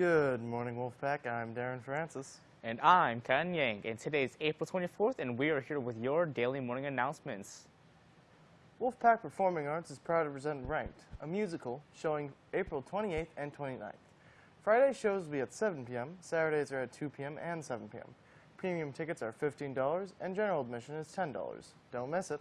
Good morning, Wolfpack. I'm Darren Francis. And I'm Kan Yang, and today is April 24th, and we are here with your daily morning announcements. Wolfpack Performing Arts is proud to present Ranked, a musical showing April 28th and 29th. Friday shows will be at 7 p.m., Saturdays are at 2 p.m. and 7 p.m. Premium tickets are $15, and general admission is $10. Don't miss it.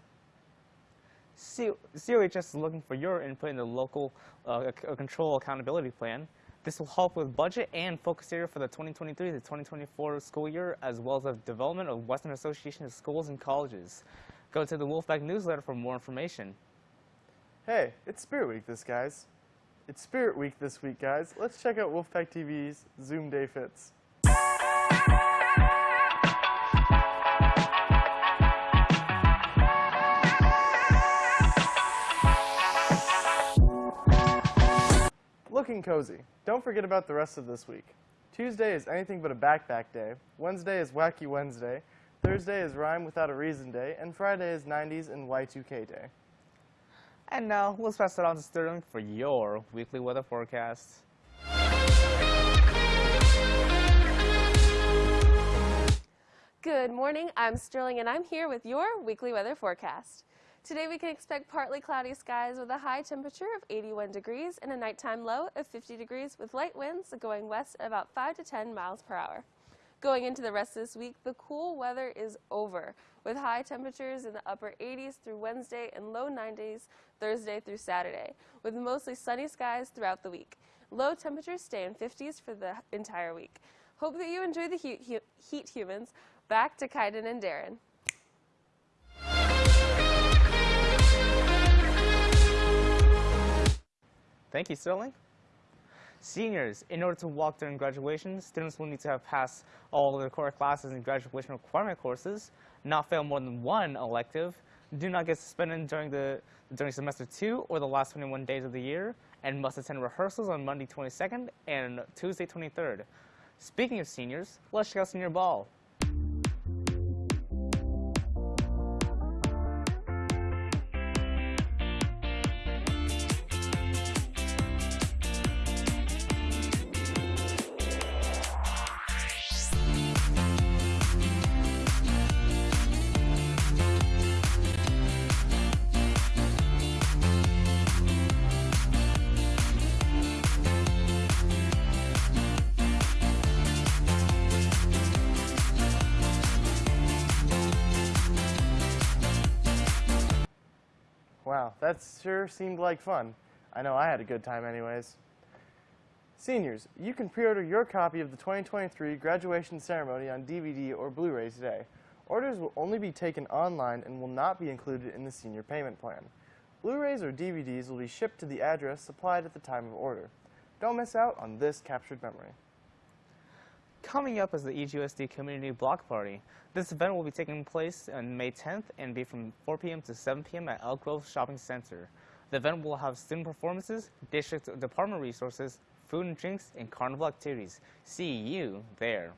C COHS is looking for your input in the local uh, control accountability plan. This will help with budget and focus area for the 2023 to 2024 school year, as well as the development of Western Association of Schools and Colleges. Go to the Wolfpack newsletter for more information. Hey, it's Spirit Week this guys. It's Spirit Week this week, guys. Let's check out Wolfpack TV's Zoom Day Fits. Looking cozy. Don't forget about the rest of this week. Tuesday is anything but a backpack day. Wednesday is Wacky Wednesday. Thursday is Rhyme Without a Reason Day. And Friday is 90s and Y2K Day. And uh, now, let's pass it on to Sterling for your weekly weather forecast. Good morning, I'm Sterling and I'm here with your weekly weather forecast. Today we can expect partly cloudy skies with a high temperature of 81 degrees and a nighttime low of 50 degrees with light winds going west at about 5 to 10 miles per hour. Going into the rest of this week, the cool weather is over with high temperatures in the upper 80s through Wednesday and low 90s Thursday through Saturday, with mostly sunny skies throughout the week. Low temperatures stay in 50s for the entire week. Hope that you enjoy the heat, heat humans. Back to Kaiden and Darren. Thank you, Sterling. Seniors, in order to walk during graduation, students will need to have passed all of their core classes and graduation requirement courses, not fail more than one elective, do not get suspended during the during semester two or the last 21 days of the year, and must attend rehearsals on Monday 22nd and Tuesday 23rd. Speaking of seniors, let's check out senior ball. Wow, that sure seemed like fun. I know I had a good time anyways. Seniors, you can pre-order your copy of the 2023 graduation ceremony on DVD or Blu-ray today. Orders will only be taken online and will not be included in the senior payment plan. Blu-rays or DVDs will be shipped to the address supplied at the time of order. Don't miss out on this captured memory. Coming up is the EGUSD Community Block Party. This event will be taking place on May 10th and be from 4 p.m. to 7 p.m. at Elk Grove Shopping Center. The event will have student performances, district department resources, food and drinks, and carnival activities. See you there.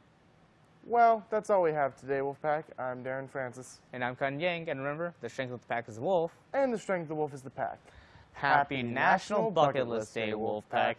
Well, that's all we have today, Wolfpack. I'm Darren Francis. And I'm Kan Yang, and remember, the strength of the pack is the wolf. And the strength of the wolf is the pack. Happy National Bucket List Day, Wolfpack.